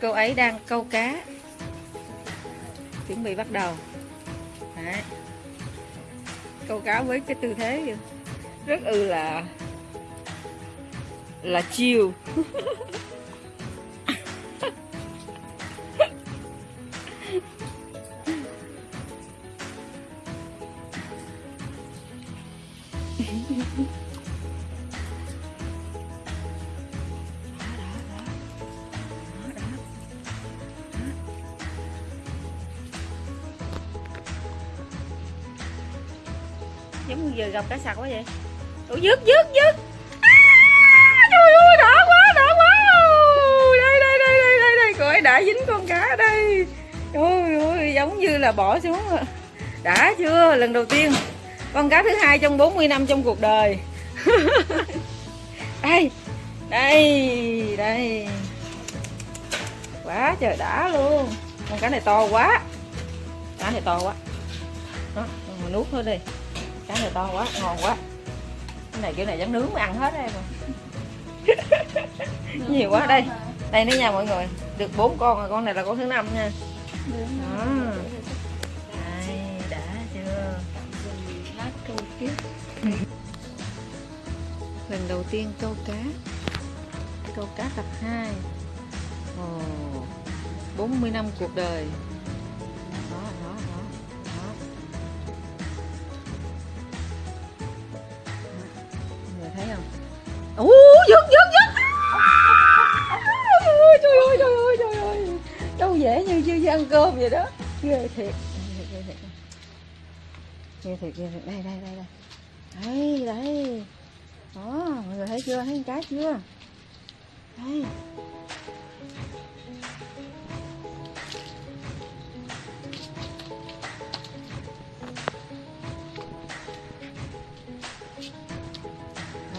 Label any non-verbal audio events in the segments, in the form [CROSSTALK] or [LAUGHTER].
cô ấy đang câu cá. Chuẩn bị bắt đầu. Đấy. câu cá với cái tư thế rất ư là là chiều. [LAUGHS] giống như vừa gặp cá sặc quá vậy. Ủa dứt dứt dứt. À, trời ơi đỏ quá đỏ quá. Đây đây đây đây đây đây. Cô ấy đã dính con cá đây. Trời ơi giống như là bỏ xuống rồi. đã chưa lần đầu tiên. Con cá thứ hai trong 40 năm trong cuộc đời. [LAUGHS] Đây đây đây. Quá trời đã luôn. Con cá này to quá. Cá này to quá. Đó mình nuốt thôi đi này to quá ngon quá. Cái này kiểu này dám nướng mới ăn hết em [LAUGHS] nhiều quá đây. Đây nữa nha mọi người. Được bốn con rồi con này là con thứ năm nha. Đó. đây đã chưa? Lần đầu tiên câu cá. Câu cá tập 2 Ồ, 40 năm cuộc đời ăn cơm vậy đó. Ghê thiệt. Ghê thiệt ghê thiệt. Ghê thiệt đây đây đây đây. Đây đây. Đó, mọi người thấy chưa? Thấy cái cá chưa? Đây.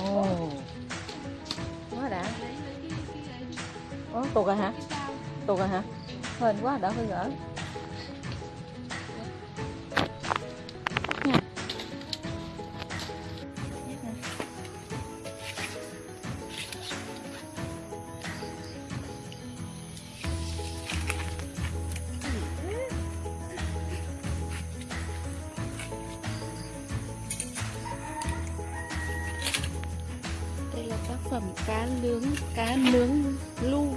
Oh quá đã. Ồ tuột rồi hả? Tuột rồi hả? Hên quá, đỡ phải gỡ Nha. đây là tác phẩm cá nướng cá nướng lu